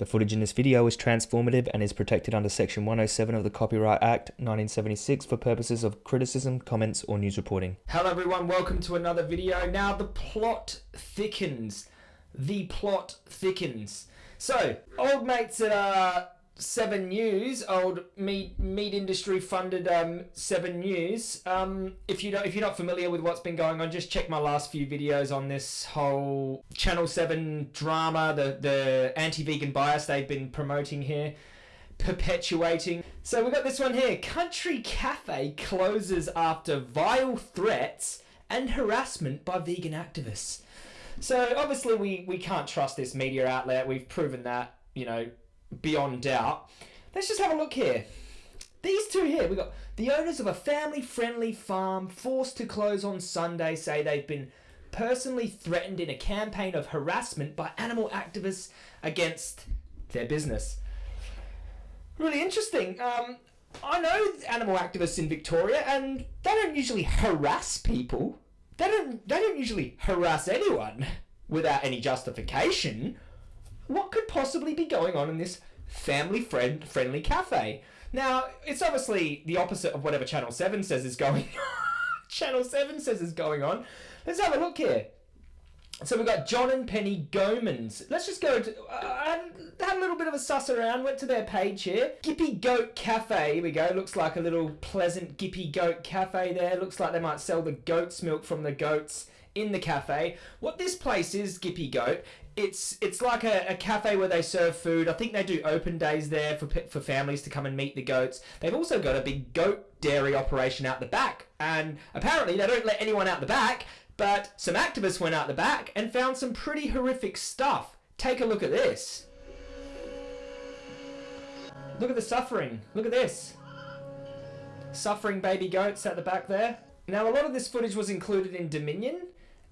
The footage in this video is transformative and is protected under Section 107 of the Copyright Act 1976 for purposes of criticism, comments, or news reporting. Hello everyone, welcome to another video. Now the plot thickens. The plot thickens. So, old mates at 7 News, old meat meat industry funded um, 7 News. Um, if you don't, if you're not familiar with what's been going on, just check my last few videos on this whole Channel 7 drama, the the anti-vegan bias they've been promoting here, perpetuating. So we've got this one here. Country Cafe closes after vile threats and harassment by vegan activists. So obviously we we can't trust this media outlet. We've proven that, you know, beyond doubt. Let's just have a look here. These two here, we got the owners of a family friendly farm forced to close on Sunday say they've been personally threatened in a campaign of harassment by animal activists against their business. Really interesting. Um, I know animal activists in Victoria, and they don't usually harass people. They don't. They don't usually harass anyone without any justification what could possibly be going on in this family friend friendly cafe? Now, it's obviously the opposite of whatever Channel 7 says is going Channel 7 says is going on. Let's have a look here. So we've got John and Penny Goemans. Let's just go to, uh, had a little bit of a suss around, went to their page here. Gippy Goat Cafe, here we go. Looks like a little pleasant Gippy Goat Cafe there. Looks like they might sell the goat's milk from the goats in the cafe. What this place is, Gippy Goat, it's it's like a, a cafe where they serve food. I think they do open days there for for families to come and meet the goats. They've also got a big goat dairy operation out the back, and apparently they don't let anyone out the back. But some activists went out the back and found some pretty horrific stuff. Take a look at this. Look at the suffering. Look at this. Suffering baby goats at the back there. Now, a lot of this footage was included in Dominion,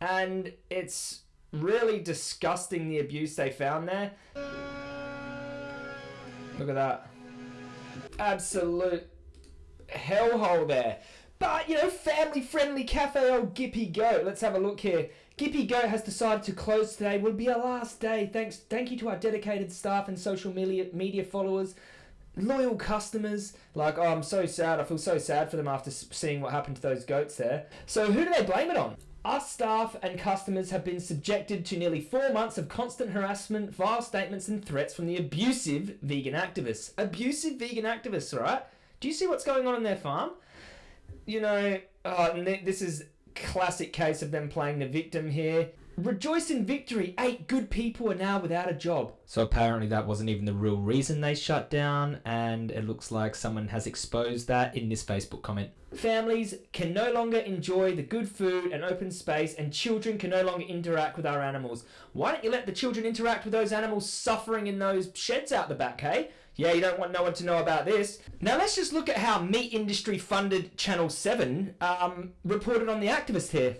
and it's really disgusting the abuse they found there. Look at that. Absolute hellhole there. But, you know, family-friendly cafe old Gippy Goat. Let's have a look here. Gippy Goat has decided to close today. Will be our last day. Thanks, Thank you to our dedicated staff and social media, media followers. Loyal customers. Like, oh, I'm so sad. I feel so sad for them after seeing what happened to those goats there. So who do they blame it on? Our staff and customers have been subjected to nearly four months of constant harassment, vile statements, and threats from the abusive vegan activists. Abusive vegan activists, right? Do you see what's going on in their farm? You know, uh, this is classic case of them playing the victim here. Rejoice in victory. Eight good people are now without a job. So apparently that wasn't even the real reason they shut down, and it looks like someone has exposed that in this Facebook comment. Families can no longer enjoy the good food and open space, and children can no longer interact with our animals. Why don't you let the children interact with those animals suffering in those sheds out the back, hey? Yeah, you don't want no one to know about this. Now let's just look at how meat industry funded Channel 7 um, reported on the activist here.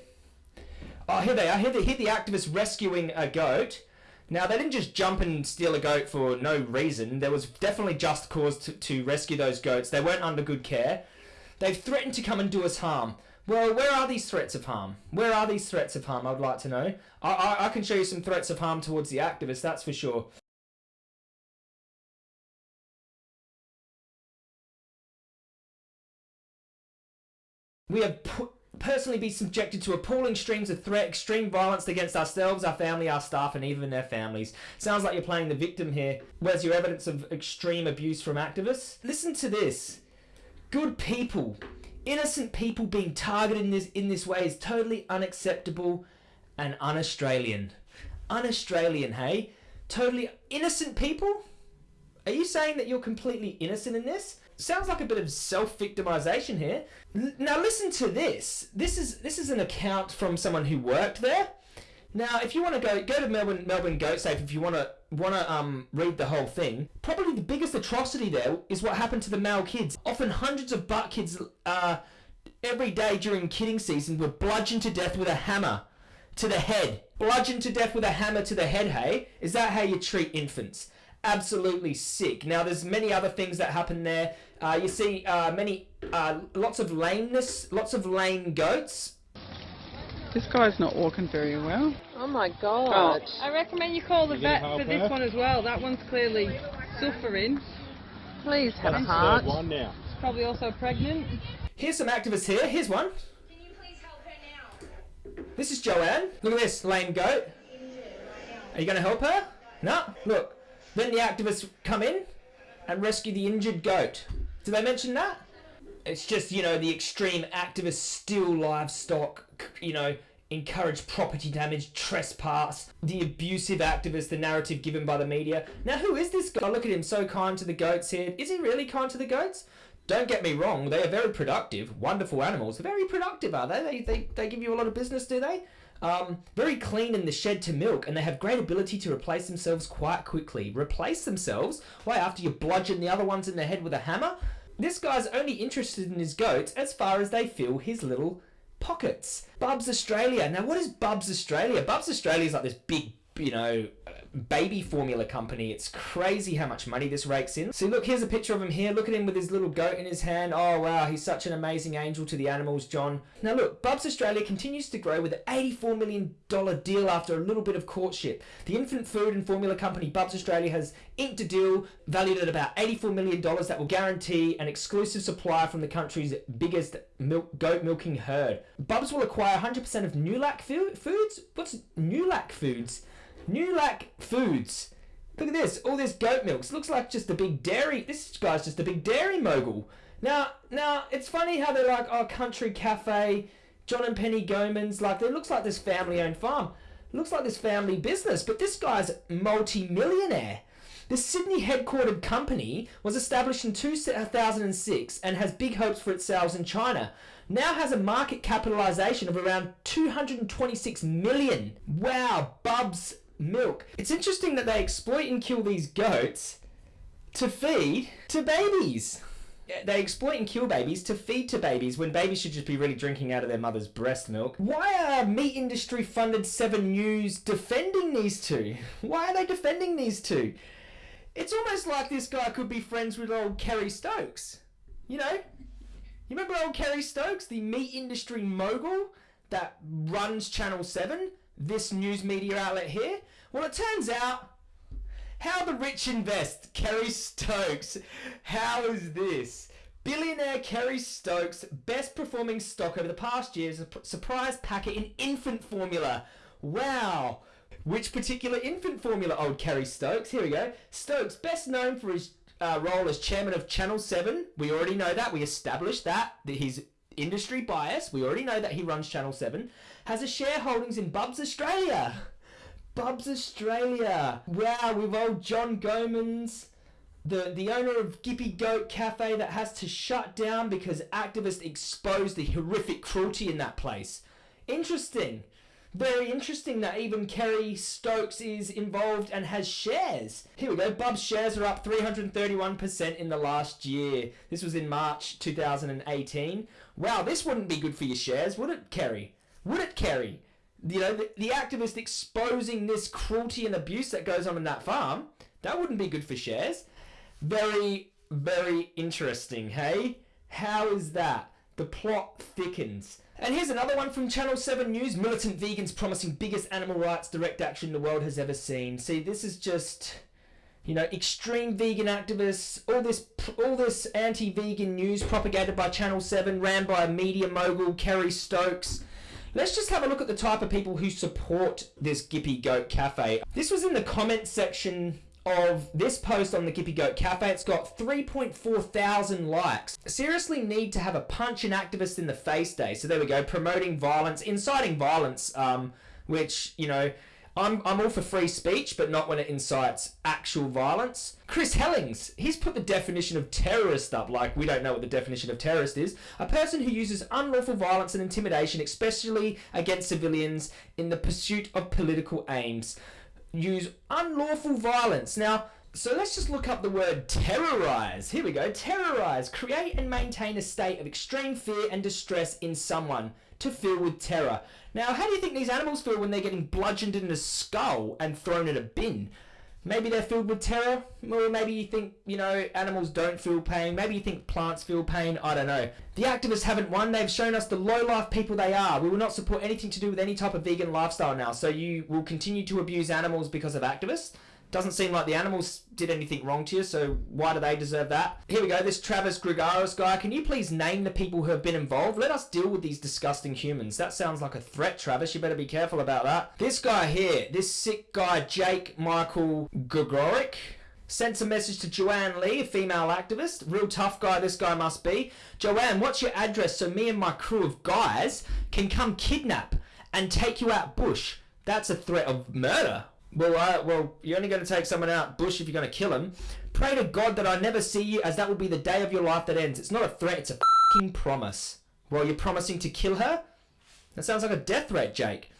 Oh, here they are. Here, the, here the activists rescuing a goat. Now, they didn't just jump and steal a goat for no reason. There was definitely just cause to, to rescue those goats. They weren't under good care. They've threatened to come and do us harm. Well, where are these threats of harm? Where are these threats of harm? I'd like to know. I, I, I can show you some threats of harm towards the activists, that's for sure. We have put personally be subjected to appalling streams of threat, extreme violence against ourselves, our family, our staff, and even their families. Sounds like you're playing the victim here. Where's your evidence of extreme abuse from activists? Listen to this. Good people, innocent people being targeted in this, in this way is totally unacceptable and un-Australian. Un-Australian, hey? Totally innocent people? Are you saying that you're completely innocent in this? Sounds like a bit of self-victimization here. Now listen to this. This is this is an account from someone who worked there. Now, if you want to go go to Melbourne Melbourne Goat Save, if you want to want to um read the whole thing, probably the biggest atrocity there is what happened to the male kids. Often hundreds of buck kids uh, every day during kidding season were bludgeoned to death with a hammer to the head. Bludgeoned to death with a hammer to the head. Hey, is that how you treat infants? Absolutely sick. Now, there's many other things that happen there. Uh, you see uh, many, uh, lots of lameness, lots of lame goats. This guy's not walking very well. Oh my god. I recommend you call the vet for this one as well. That one's clearly suffering. Please have a heart. One now. She's probably also pregnant. Here's some activists here. Here's one. Can you please help her now? This is Joanne. Look at this lame goat. Are you going to help her? No. Look. Then the activists come in and rescue the injured goat. Did they mention that? It's just, you know, the extreme activists steal livestock, you know, encourage property damage, trespass, the abusive activists, the narrative given by the media. Now, who is this guy? Look at him, so kind to the goats here. Is he really kind to the goats? Don't get me wrong, they are very productive, wonderful animals. Very productive, are they? They, they, they give you a lot of business, do they? Um, very clean in the shed to milk, and they have great ability to replace themselves quite quickly. Replace themselves? Why, after you bludgeon the other ones in the head with a hammer? This guy's only interested in his goats as far as they fill his little pockets. Bubs Australia. Now, what is Bubs Australia? Bubs Australia is like this big, you know, baby formula company. It's crazy how much money this rakes in. See, look, here's a picture of him here. Look at him with his little goat in his hand. Oh, wow, he's such an amazing angel to the animals, John. Now, look, Bubs Australia continues to grow with an $84 million deal after a little bit of courtship. The infant food and formula company Bubs Australia has inked a deal valued at about $84 million that will guarantee an exclusive supply from the country's biggest milk, goat milking herd. Bubs will acquire 100% of NuLac Foods? What's NuLac Foods? NuLac Foods. Look at this, all this goat milk. looks like just a big dairy. This guy's just a big dairy mogul. Now, now it's funny how they're like, oh, country cafe, John and Penny Goemans. Like, it looks like this family-owned farm. looks like this family business, but this guy's multi-millionaire. The Sydney headquartered company was established in 2006 and has big hopes for its sales in China. Now has a market capitalization of around 226 million. Wow, Bubs milk. It's interesting that they exploit and kill these goats to feed to babies. They exploit and kill babies to feed to babies when babies should just be really drinking out of their mother's breast milk. Why are meat industry funded 7 News defending these two? Why are they defending these two? It's almost like this guy could be friends with old Kerry Stokes. You know? You remember old Kerry Stokes, the meat industry mogul that runs Channel 7? This news media outlet here? Well, it turns out how the rich invest. Kerry Stokes. How is this? Billionaire Kerry Stokes, best performing stock over the past year, is a surprise packet in infant formula. Wow. Which particular infant formula, old Kerry Stokes? Here we go. Stokes, best known for his uh, role as chairman of Channel 7. We already know that. We established that. That he's industry bias. We already know that he runs Channel 7 has a shareholdings in Bubs Australia. Bubs Australia. Wow, with old John Goemans, the, the owner of Gippy Goat Cafe that has to shut down because activists exposed the horrific cruelty in that place. Interesting. Very interesting that even Kerry Stokes is involved and has shares. Here we go. Bub's shares are up 331% in the last year. This was in March 2018. Wow, this wouldn't be good for your shares, would it, Kerry? Would it, Kerry? You know, the, the activist exposing this cruelty and abuse that goes on in that farm, that wouldn't be good for shares. Very, very interesting, hey? How is that? The plot thickens. And here's another one from Channel 7 News. Militant vegans promising biggest animal rights direct action the world has ever seen. See, this is just, you know, extreme vegan activists, all this all this anti-vegan news propagated by Channel 7, ran by a media mogul, Kerry Stokes. Let's just have a look at the type of people who support this Gippy Goat Cafe. This was in the comment section of this post on the Gippy Goat Cafe. It's got 3.4 thousand likes. Seriously need to have a punch an activist in the face day. So there we go, promoting violence, inciting violence, um, which, you know, I'm, I'm all for free speech, but not when it incites actual violence. Chris Hellings, he's put the definition of terrorist up like we don't know what the definition of terrorist is. A person who uses unlawful violence and intimidation, especially against civilians, in the pursuit of political aims. Use unlawful violence. Now, so let's just look up the word terrorize. Here we go. Terrorize. Create and maintain a state of extreme fear and distress in someone to fill with terror. Now, how do you think these animals feel when they're getting bludgeoned in the skull and thrown in a bin? Maybe they're filled with terror, or maybe you think, you know, animals don't feel pain. Maybe you think plants feel pain. I don't know. The activists haven't won. They've shown us the low life people they are. We will not support anything to do with any type of vegan lifestyle now. So you will continue to abuse animals because of activists. Doesn't seem like the animals did anything wrong to you, so why do they deserve that? Here we go, this Travis Grigaris guy. Can you please name the people who have been involved? Let us deal with these disgusting humans. That sounds like a threat, Travis. You better be careful about that. This guy here, this sick guy, Jake Michael Gregoric, sent a message to Joanne Lee, a female activist. Real tough guy this guy must be. Joanne, what's your address so me and my crew of guys can come kidnap and take you out bush? That's a threat of murder. Well, uh, well, you're only going to take someone out bush if you're going to kill him. Pray to God that I never see you, as that will be the day of your life that ends. It's not a threat; it's a fucking promise. Well, you're promising to kill her. That sounds like a death threat, Jake.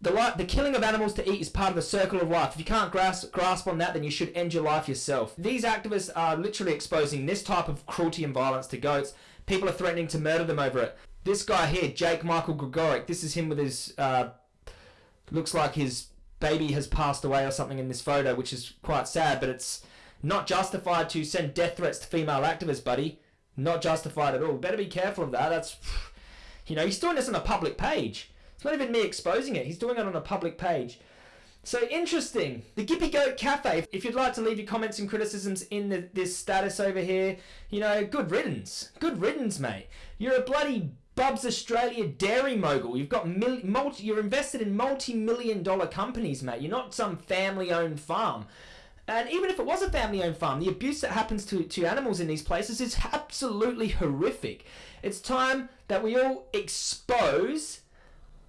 The, the killing of animals to eat is part of the circle of life. If you can't grasp, grasp on that, then you should end your life yourself. These activists are literally exposing this type of cruelty and violence to goats. People are threatening to murder them over it. This guy here, Jake Michael Gregoric, this is him with his, uh, looks like his baby has passed away or something in this photo, which is quite sad, but it's not justified to send death threats to female activists, buddy. Not justified at all. Better be careful of that. That's, you know, he's doing this on a public page. It's not even me exposing it. He's doing it on a public page. So interesting. The Gippy Goat Cafe. If you'd like to leave your comments and criticisms in the, this status over here, you know, good riddance. Good riddance, mate. You're a bloody Bubs Australia dairy mogul. You've got mil- multi, you're invested in multi-million dollar companies, mate. You're not some family-owned farm. And even if it was a family-owned farm, the abuse that happens to, to animals in these places is absolutely horrific. It's time that we all expose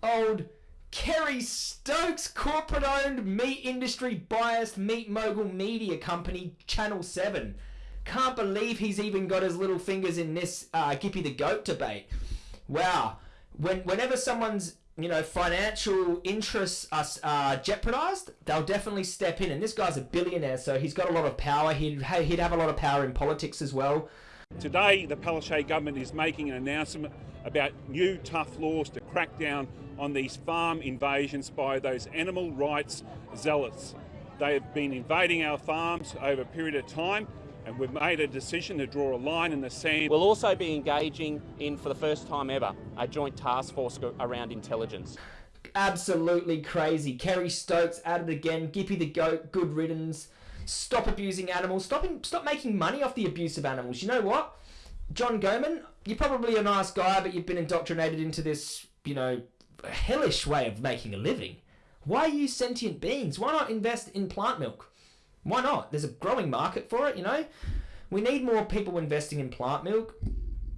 old Kerry Stokes corporate-owned meat industry biased meat mogul media company Channel 7. Can't believe he's even got his little fingers in this uh, Gippy the Goat debate wow, when whenever someone's you know financial interests are jeopardized, they'll definitely step in. And this guy's a billionaire, so he's got a lot of power. He'd he'd have a lot of power in politics as well. Today, the Palaszczuk government is making an announcement about new tough laws to crack down on these farm invasions by those animal rights zealots. They have been invading our farms over a period of time and we've made a decision to draw a line in the sand. We'll also be engaging in, for the first time ever, a joint task force around intelligence. Absolutely crazy. Kerry Stokes at it again. Gippy the goat, good riddance. Stop abusing animals. Stop, stop making money off the abuse of animals. You know what? John Goman, you're probably a nice guy, but you've been indoctrinated into this, you know, hellish way of making a living. Why are you sentient beings? Why not invest in plant milk? Why not? There's a growing market for it, you know? We need more people investing in plant milk.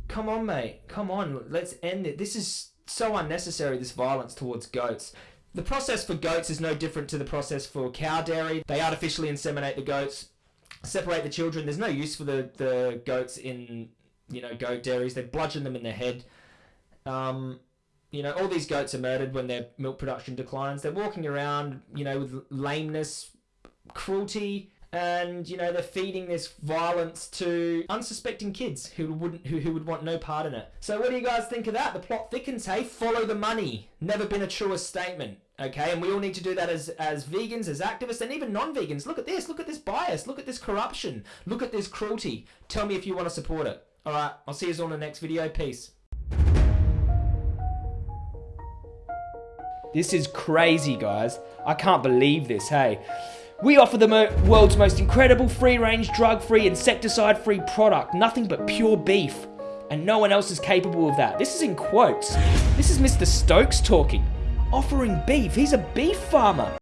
Come on, mate. Come on. Let's end it. This is so unnecessary, this violence towards goats. The process for goats is no different to the process for cow dairy. They artificially inseminate the goats, separate the children. There's no use for the, the goats in, you know, goat dairies. They bludgeon them in the head. Um, you know, all these goats are murdered when their milk production declines. They're walking around, you know, with lameness, cruelty and you know they're feeding this violence to unsuspecting kids who wouldn't who, who would want no part in it. So what do you guys think of that? The plot thickens hey? Follow the money. Never been a truer statement okay? And we all need to do that as as vegans as activists and even non-vegans. Look at this. Look at this bias. Look at this corruption. Look at this cruelty. Tell me if you want to support it. All right. I'll see you all in the next video. Peace. This is crazy guys. I can't believe this. Hey we offer the world's most incredible free-range, drug-free, insecticide-free product. Nothing but pure beef. And no one else is capable of that. This is in quotes. This is Mr. Stokes talking. Offering beef. He's a beef farmer.